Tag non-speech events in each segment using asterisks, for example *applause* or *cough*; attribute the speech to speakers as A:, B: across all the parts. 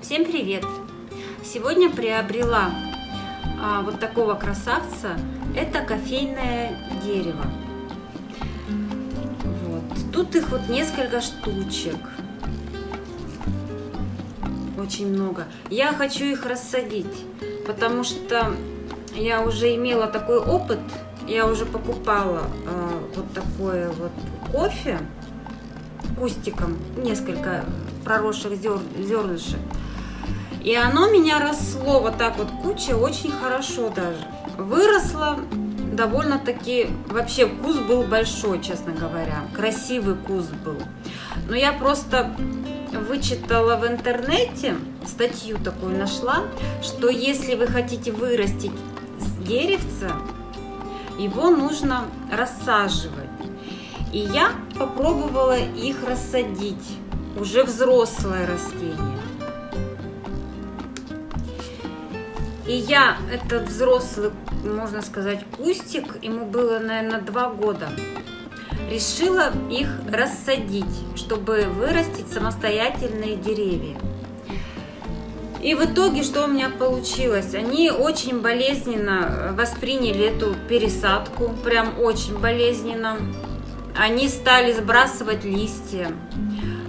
A: Всем привет! Сегодня приобрела а, вот такого красавца. Это кофейное дерево. Вот. Тут их вот несколько штучек. Очень много. Я хочу их рассадить, потому что я уже имела такой опыт. Я уже покупала а, вот такое вот кофе кустиком, несколько проросших зер, зернышек. И оно меня росло вот так вот куча, очень хорошо даже. Выросло довольно-таки, вообще куст был большой, честно говоря. Красивый куст был. Но я просто вычитала в интернете, статью такую нашла, что если вы хотите вырастить деревце, его нужно рассаживать. И я попробовала их рассадить, уже взрослое растение. И я этот взрослый, можно сказать, кустик, ему было, наверное, два года, решила их рассадить, чтобы вырастить самостоятельные деревья. И в итоге, что у меня получилось? Они очень болезненно восприняли эту пересадку, прям очень болезненно. Они стали сбрасывать листья.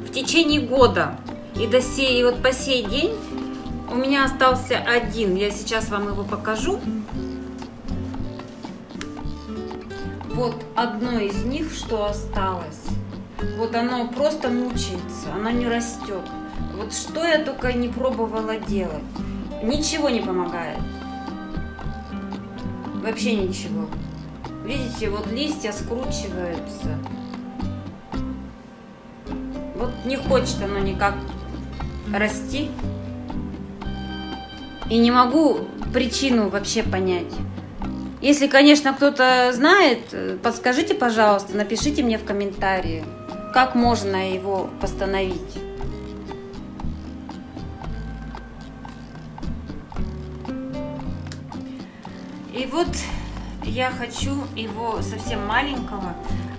A: В течение года и до сей, и вот по сей день у меня остался один. Я сейчас вам его покажу. Вот одно из них, что осталось. Вот оно просто мучается, оно не растет. Вот что я только не пробовала делать. Ничего не помогает. Вообще ничего. Видите, вот листья скручиваются. Вот не хочет оно никак расти. И не могу причину вообще понять. Если, конечно, кто-то знает, подскажите, пожалуйста, напишите мне в комментарии, как можно его восстановить. Вот я хочу его совсем маленького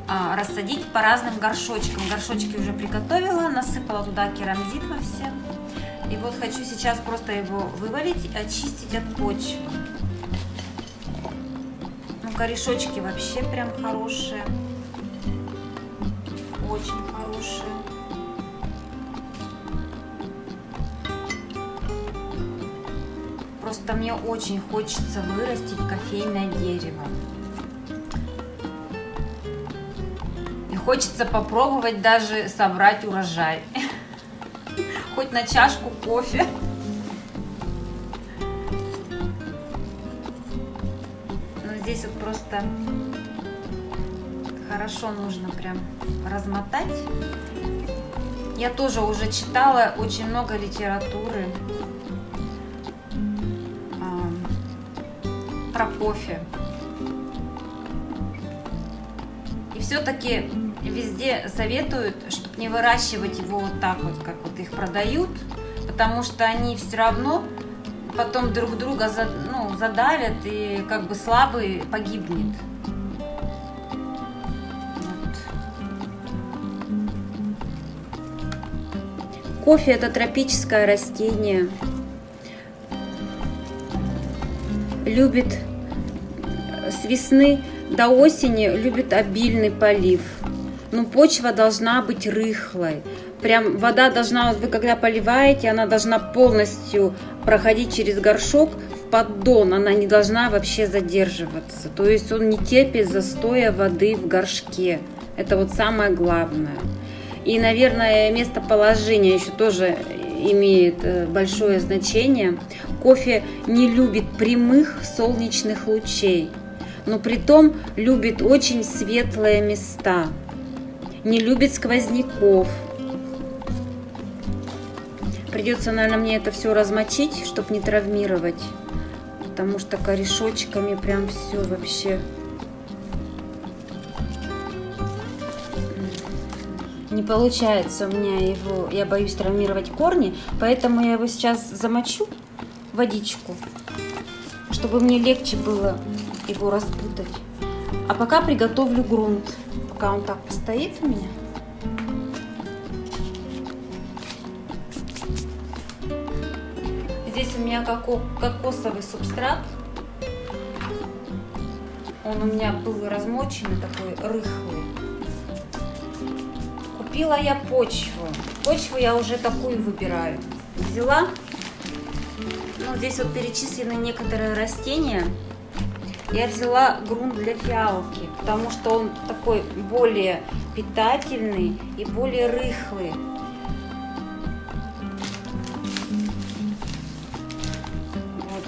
A: а, рассадить по разным горшочкам. Горшочки уже приготовила, насыпала туда керамзит во все. И вот хочу сейчас просто его вывалить очистить от почвы. Ну, корешочки вообще прям хорошие. Очень хорошие. Просто мне очень хочется вырастить кофейное дерево. И хочется попробовать даже собрать урожай *laughs* хоть на чашку кофе. Но здесь вот просто хорошо нужно прям размотать. Я тоже уже читала очень много литературы про кофе. И все-таки везде советуют, чтобы не выращивать его вот так вот, как вот их продают, потому что они все равно потом друг друга за, ну, задавят и как бы слабый погибнет. Кофе это тропическое растение. Любит с весны до осени любит обильный полив но почва должна быть рыхлой. Прям вода должна, вы когда поливаете, она должна полностью проходить через горшок в поддон, она не должна вообще задерживаться. То есть он не терпит застоя воды в горшке. Это вот самое главное. И, наверное, местоположение еще тоже имеет э, большое значение. Кофе не любит прямых солнечных лучей, но при том любит очень светлые места не любит сквозняков. Придется, наверное, мне это все размочить, чтобы не травмировать. Потому что корешочками прям все вообще... Не получается у меня его, я боюсь травмировать корни, поэтому я его сейчас замочу водичку, чтобы мне легче было его распутать. А пока приготовлю грунт. пока он так постоит у меня. Здесь у меня кокосовый субстрат. Он у меня был размоченный, такой рыхлый. Купила я почву. Почву я уже такую выбираю. Взяла. Ну, здесь вот перечислены некоторые растения. Я взяла грунт для фиалки, потому что он такой более питательный и более рыхлый. Вот.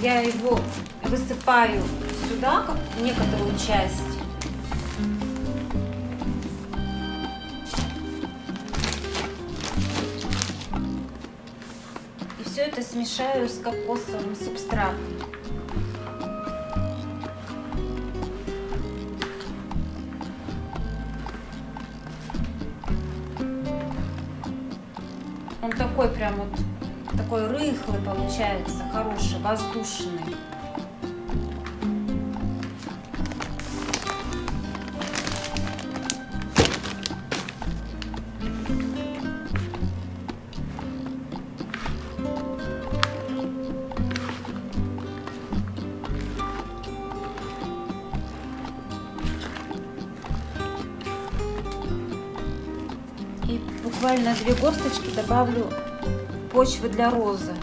A: Я его высыпаю сюда, как некоторую часть. Все это смешаю с кокосовым субстратом. Такой прям вот, такой рыхлый получается, хороший, воздушный. буквально две горсточки добавлю почвы для розы.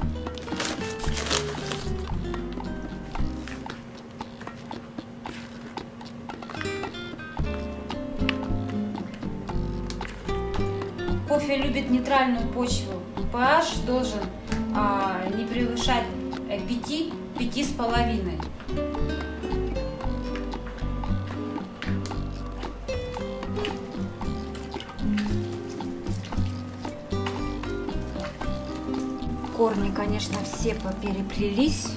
A: Кофе любит нейтральную почву. pH должен а, не превышать 5, 5 с половиной. корни, конечно, все попереплелись.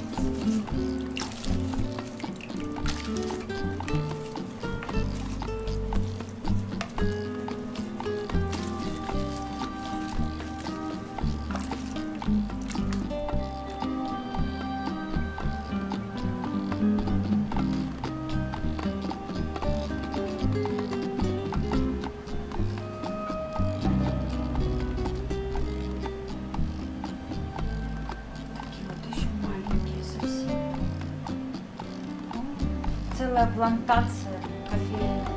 A: Целая плантация кофейных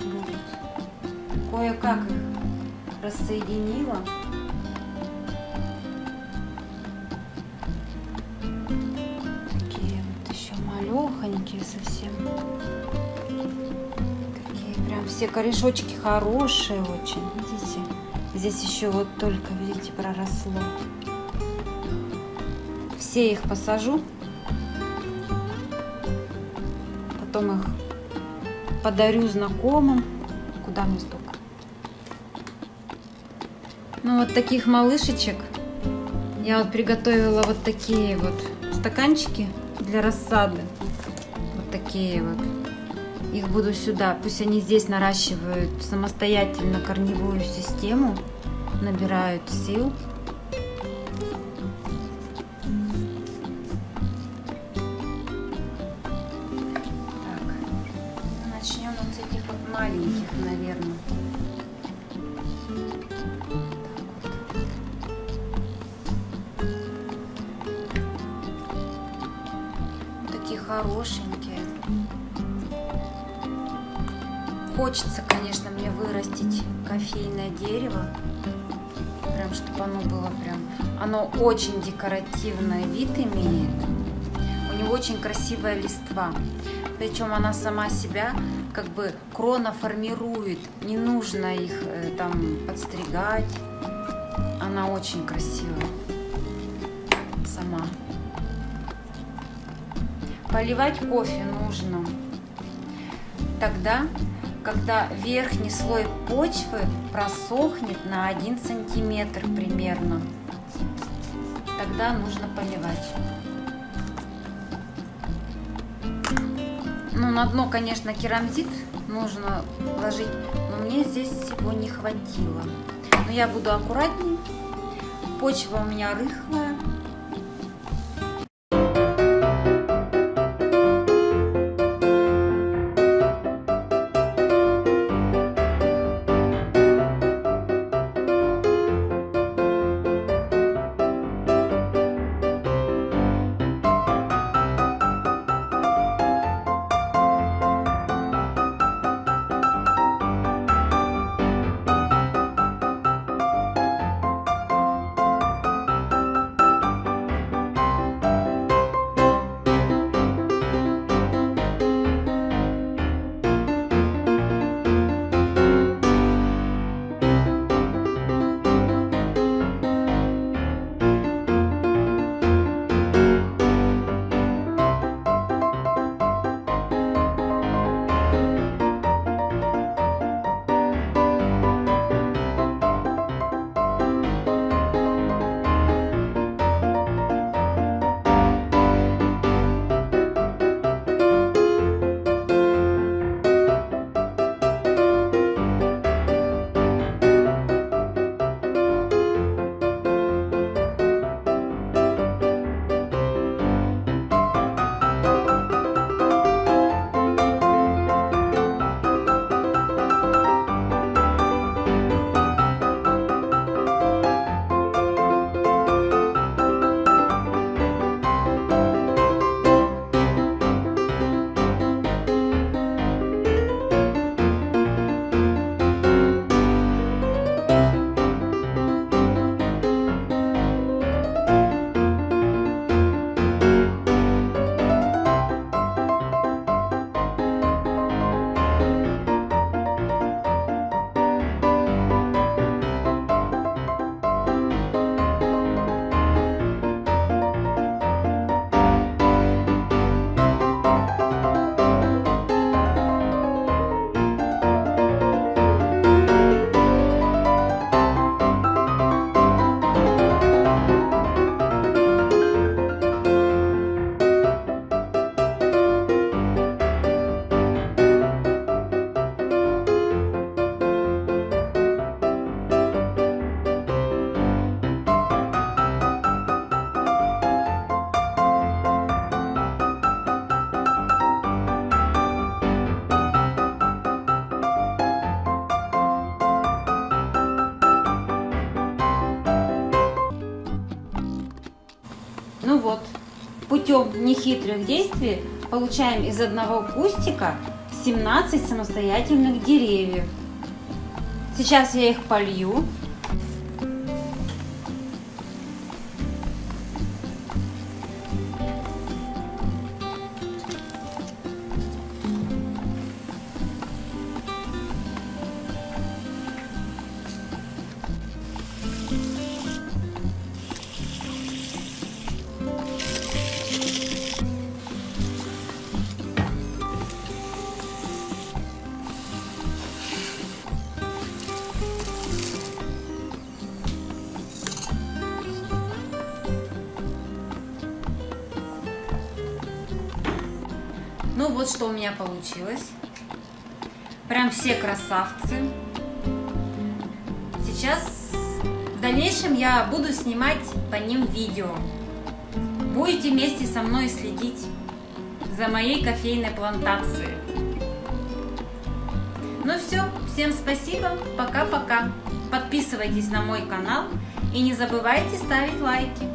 A: будет. Кое-как их рассоединила. Такие вот еще малехонькие совсем. Такие прям все корешочки хорошие очень. Видите? Здесь еще вот только, видите, проросло. Все их посажу потом их подарю знакомым. Куда мне столько? Ну, вот таких малышечек я вот приготовила вот такие вот стаканчики для рассады. Вот такие вот. Их буду сюда. Пусть они здесь наращивают самостоятельно корневую систему, набирают сил. Маленьких, наверное. Такие хорошенькие. Хочется, конечно, мне вырастить кофейное дерево. Прям, чтобы оно было прям... Оно очень декоративный вид имеет. У него очень красивая листва. Причем она сама себя как бы крона формирует, не нужно их э, там подстригать. Она очень красивая сама. Поливать кофе нужно тогда, когда верхний слой почвы просохнет на 1 сантиметр примерно. Тогда нужно поливать. Ну, на дно, конечно, керамзит нужно ложить, но мне здесь всего не хватило. Но я буду аккуратней. Почва у меня рыхлая. Ну вот, путем нехитрых действий получаем из одного кустика 17 самостоятельных деревьев. Сейчас я их полью. Ну вот что у меня получилось. Прям все красавцы. Сейчас в дальнейшем я буду снимать по ним видео. Будете вместе со мной следить за моей кофейной плантацией. Ну все, всем спасибо, пока-пока. Подписывайтесь на мой канал и не забывайте ставить лайки.